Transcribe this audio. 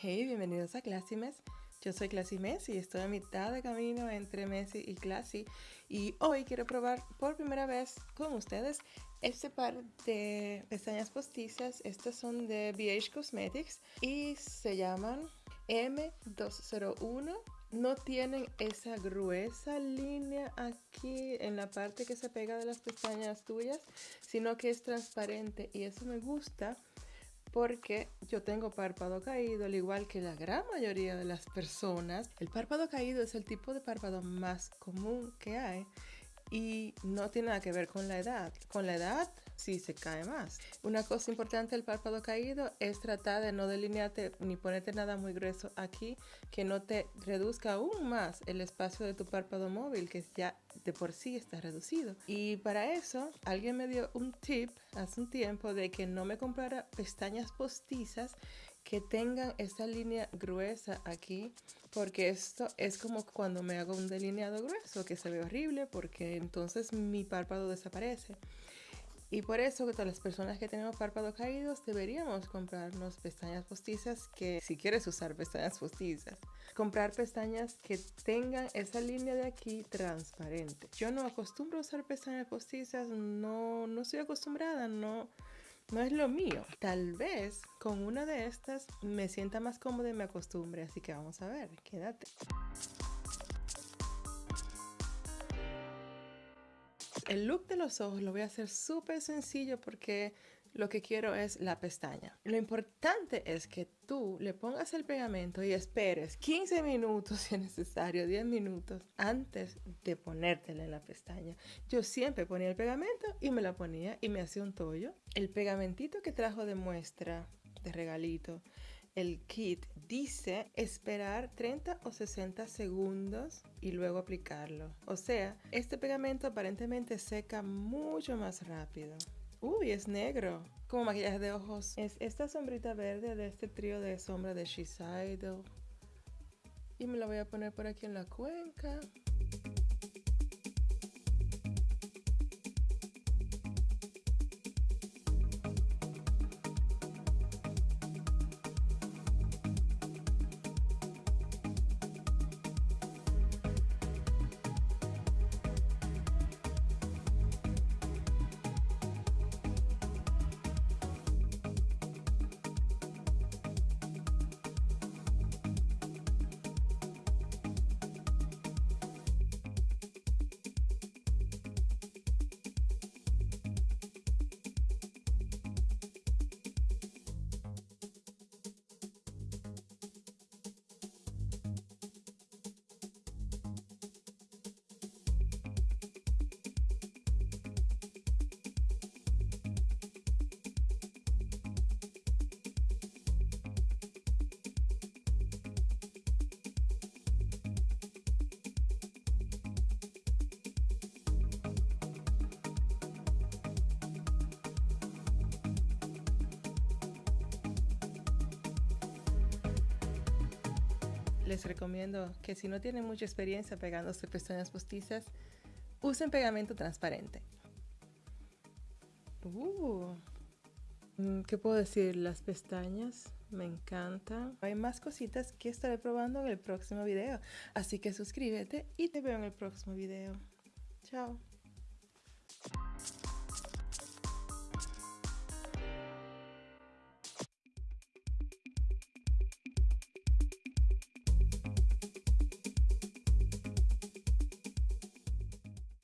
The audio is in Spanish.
Hey, bienvenidos a Classimes. Yo soy Classy Messi estoy a mitad de camino entre Messi y Classy. Y hoy quiero probar por primera vez con ustedes este par de pestañas postizas. Estas son de BH Cosmetics y se llaman M201 no tienen esa gruesa línea aquí en la parte que se pega de las pestañas tuyas, sino que es transparente y eso me gusta porque yo tengo párpado caído, al igual que la gran mayoría de las personas. El párpado caído es el tipo de párpado más común que hay y no tiene nada que ver con la edad. Con la edad sí se cae más. Una cosa importante del párpado caído es tratar de no delinearte ni ponerte nada muy grueso aquí que no te reduzca aún más el espacio de tu párpado móvil que ya de por sí está reducido. Y para eso alguien me dio un tip hace un tiempo de que no me comprara pestañas postizas que tengan esa línea gruesa aquí porque esto es como cuando me hago un delineado grueso que se ve horrible porque entonces mi párpado desaparece. Y por eso que todas las personas que tenemos párpados caídos deberíamos comprarnos pestañas postizas que si quieres usar pestañas postizas comprar pestañas que tengan esa línea de aquí transparente. Yo no acostumbro a usar pestañas postizas no no estoy acostumbrada no no es lo mío. Tal vez con una de estas me sienta más cómoda y me acostumbre, así que vamos a ver, quédate. El look de los ojos lo voy a hacer súper sencillo porque lo que quiero es la pestaña. Lo importante es que tú le pongas el pegamento y esperes 15 minutos si es necesario, 10 minutos antes de ponértela en la pestaña. Yo siempre ponía el pegamento y me la ponía y me hacía un tollo. El pegamentito que trajo de muestra, de regalito, el kit dice esperar 30 o 60 segundos y luego aplicarlo. O sea, este pegamento aparentemente seca mucho más rápido. Uy, es negro. Como maquillaje de ojos. Es esta sombrita verde de este trío de sombra de Shiseido. Y me la voy a poner por aquí en la cuenca. Les recomiendo que si no tienen mucha experiencia pegándose pestañas postizas, usen pegamento transparente. Uh, mm, ¿Qué puedo decir? Las pestañas me encantan. Hay más cositas que estaré probando en el próximo video. Así que suscríbete y te veo en el próximo video. Chao.